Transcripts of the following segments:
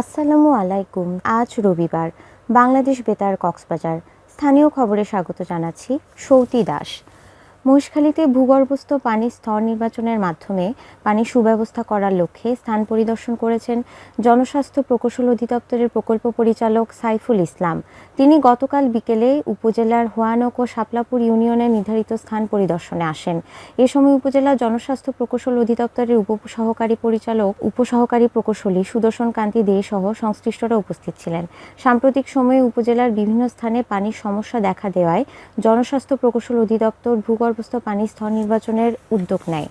আসসালামু আলাইকুম আজ রবিবার। বাংলাদেশ বেতার কক্সবাজার। স্থানীয় খবরে স্বাগত জানাচ্ছি সৌতি দাস। মহেশখালীতে ভূগর্ভস্থ পানির স্তর নির্বাচনের মাধ্যমে পানি সুব্যবস্থা করার লক্ষ্যে স্থান পরিদর্শন করেছেন জনস্বাস্থ্য প্রকৌশল অধিদপ্তরের প্রকল্প পরিচালক সাইফুল ইসলাম। তিনি গতকাল বিকেলে উপজেলার হোয়ানক ও শাপলাপুর ইউনিয়নের নির্ধারিত স্থান পরিদর্শনে আসেন। এ সময় উপজেলা জনস্বাস্থ্য প্রকৌশল অধিদপ্তরের উপসহকারী পরিচালক, উপসহকারী প্রকৌশলী সুদর্শন কান্তি দে সহ সংশ্লিষ্টরা উপস্থিত ছিলেন। সাম্প্রতিক সময়ে উপজেলার বিভিন্ন স্থানে পানির সমস্যা দেখা দেওয়ায় জনস্বাস্থ্য প্রকৌশল অধিদপ্তর ভূগর্ভস্থ পানি স্তর নির্বাচনের উদ্যোগ নেয়।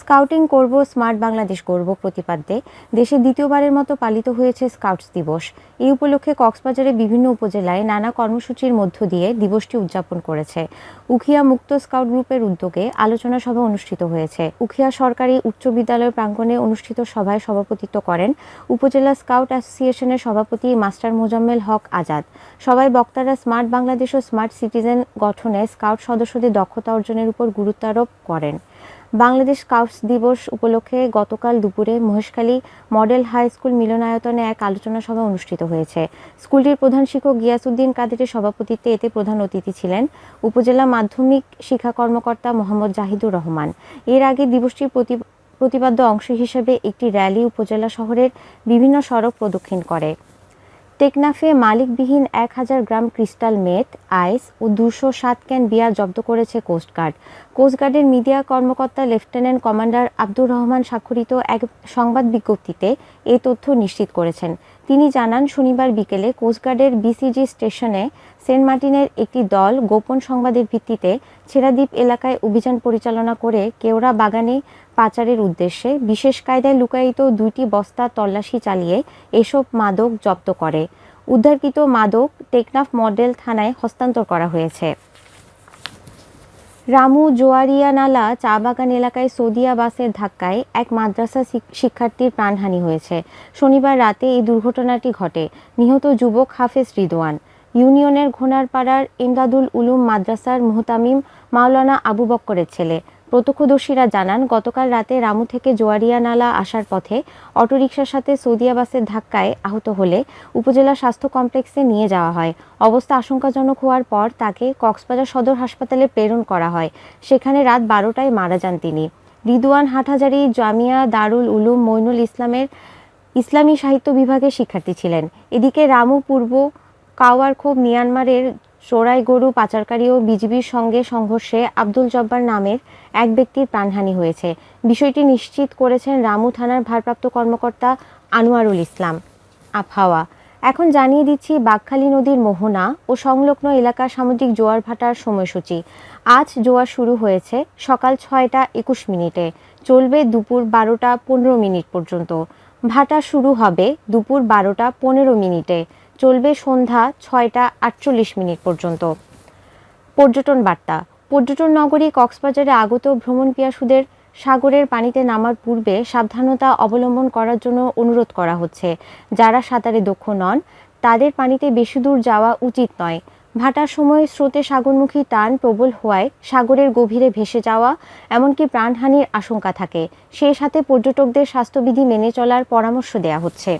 স্কাউটিং করব, স্মার্ট বাংলাদেশ গর্ব প্রতিপাদ্যে। দেশে দ্বিতীয়বারের মতো পালিত হয়েছে স্কাউটস দিবস। এই উপলক্ষে কক্সবাজারের বিভিন্ন উপজেলায় নানা কর্মসূচির মধ্য দিয়ে দিবসটি উদযাপন করেছে। উখিয়া মুক্ত স্কাউট গ্রুপের উদ্যোগে আলোচনা সভা অনুষ্ঠিত হয়েছে। উখিয়া সরকারি উচ্চ বিদ্যালয় প্রাঙ্গণে অনুষ্ঠিত সভায় সভাপতিত্ব করেন উপজেলা স্কাউট অ্যাসোসিয়েশনের সভাপতি মাস্টার মোজাম্মেল হক আজাদ। সবাই বক্তারা স্মার্ট বাংলাদেশ ও স্মার্ট সিটিজেন গঠনে স্কাউট সদস্যদের দক্ষতা অর্জনের উপর গুরুত্ব আরোপ করেন। বাংলাদেশ স্কাউটস দিবস উপলক্ষে গতকাল দুপুরে মহেশখালী মডেল হাই স্কুল মিলনায়তনে এক আলোচনা সভা অনুষ্ঠিত হয়েছে। স্কুলটির প্রধান শিক্ষক গিয়াসুদ্দিন কাদেরের সভাপতিত্বে এতে প্রধান অতিথি ছিলেন উপজেলা মাধ্যমিক শিক্ষা কর্মকর্তা মোহাম্মদ জাহিদুর রহমান। এর আগে দিবসটির প্রতি প্রতিপাদ্য অংশ হিসেবে একটি র্যালি উপজেলা শহরের বিভিন্ন সড়ক প্রদক্ষিণ করে। টেকনাফে মালিকবিহীন এক হাজার গ্রাম ক্রিস্টাল মেট আইস ও দুশো সাত ক্যান বিয়ার জব্দ করেছে কোস্টগার্ড কোস্টগার্ডের মিডিয়া কর্মকর্তা লেফটেন্যান্ট কমান্ডার আব্দুর রহমান স্বাক্ষরিত এক সংবাদ বিজ্ঞপ্তিতে এই তথ্য নিশ্চিত করেছেন। তিনি জানান, শনিবার বিকেলে কোস্টগার্ডের বিসিজি স্টেশনে সেন্ট মার্টিনের একটি দল গোপন সংবাদের ভিত্তিতে ছেড়াদ্বীপ এলাকায় অভিযান পরিচালনা করে কেওড়া বাগানে পাচারের উদ্দেশ্যে বিশেষ কায়দায় লুকায়িত দুইটি বস্তা তল্লাশি চালিয়ে এসব মাদক জব্দ করে। উদ্ধারকৃত মাদক টেকনাফ মডেল থানায় হস্তান্তর করা হয়েছে। রামু জোয়ারিয়ানালা চা বাগান এলাকায় সৌদিয়া বাসের ধাক্কায় এক মাদ্রাসা শিক্ষার্থীর প্রাণহানি হয়েছে। শনিবার রাতে এই দুর্ঘটনাটি ঘটে। নিহত যুবক হাফেজ রিদোয়ান ইউনিয়নের ঘোনারপাড়ার ইমদাদুল উলুম মাদ্রাসার মুহতামিম মাওলানা আবু বক্করের ছেলে। প্রত্যক্ষদর্শীরা জানান, গতকাল রাতে রামু থেকে জোয়ারিয়া নালা আসার পথে অটোরিকশার সাথে সৌদিয়া বাসের ধাক্কায় আহত হলে উপজেলা স্বাস্থ্য কমপ্লেক্সে নিয়ে যাওয়া হয়। অবস্থা আশঙ্কাজনক হওয়ার পর তাকে কক্সবাজার সদর হাসপাতালে প্রেরণ করা হয়। সেখানে রাত বারোটায় মারা যান তিনি। রিদুয়ান হাটহাজারি জামিয়া দারুল উলুম মইনুল ইসলামের ইসলামী সাহিত্য বিভাগের শিক্ষার্থী ছিলেন। এদিকে রামু পূর্ব কাওয়ারখোপ, মিয়ানমারের চোরাই গরু, পাচারকারী ও বিজিবির সঙ্গে সংঘর্ষে আব্দুল জব্বার নামের এক ব্যক্তির প্রাণহানি হয়েছে। বিষয়টি নিশ্চিত করেছেন রামু থানার ভারপ্রাপ্ত কর্মকর্তা আনোয়ারুল ইসলাম। আবহাওয়া। এখন জানিয়ে দিচ্ছি, বাঘখালী নদীর মোহনা ও সংলগ্ন এলাকার সামুদ্রিক জোয়ার ভাটার সময়সূচি। আজ জোয়ার শুরু হয়েছে সকাল ছয়টা একুশ মিনিটে। চলবে দুপুর বারোটা পনেরো মিনিট পর্যন্ত। ভাটা শুরু হবে দুপুর বারোটা পনেরো মিনিটে। চলবে সন্ধ্যা ছয়টা আটচল্লিশ মিনিট পর্যন্ত। পর্যটন বার্তা। পর্যটন নগরী কক্সবাজারে আগত ভ্রমণ পিয়াসুদের সাগরের পানিতে নামার পূর্বে সাবধানতা অবলম্বন করার জন্য অনুরোধ করা হচ্ছে। যারা সাঁতারে দক্ষ নন, তাদের পানিতে বেশি দূর যাওয়া উচিত নয়। ভাটার সময় স্রোতে সাগরমুখী টান প্রবল হওয়ায় সাগরের গভীরে ভেসে যাওয়া, এমনকি প্রাণহানির আশঙ্কা থাকে। সেই সাথে পর্যটকদের স্বাস্থ্যবিধি মেনে চলার পরামর্শ দেয়া হচ্ছে।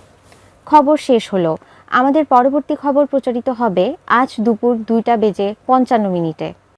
খবর শেষ হলো। আমাদের পরবর্তী খবর প্রচারিত হবে আজ দুপুর দুইটা বেজে পঞ্চান্ন মিনিটে।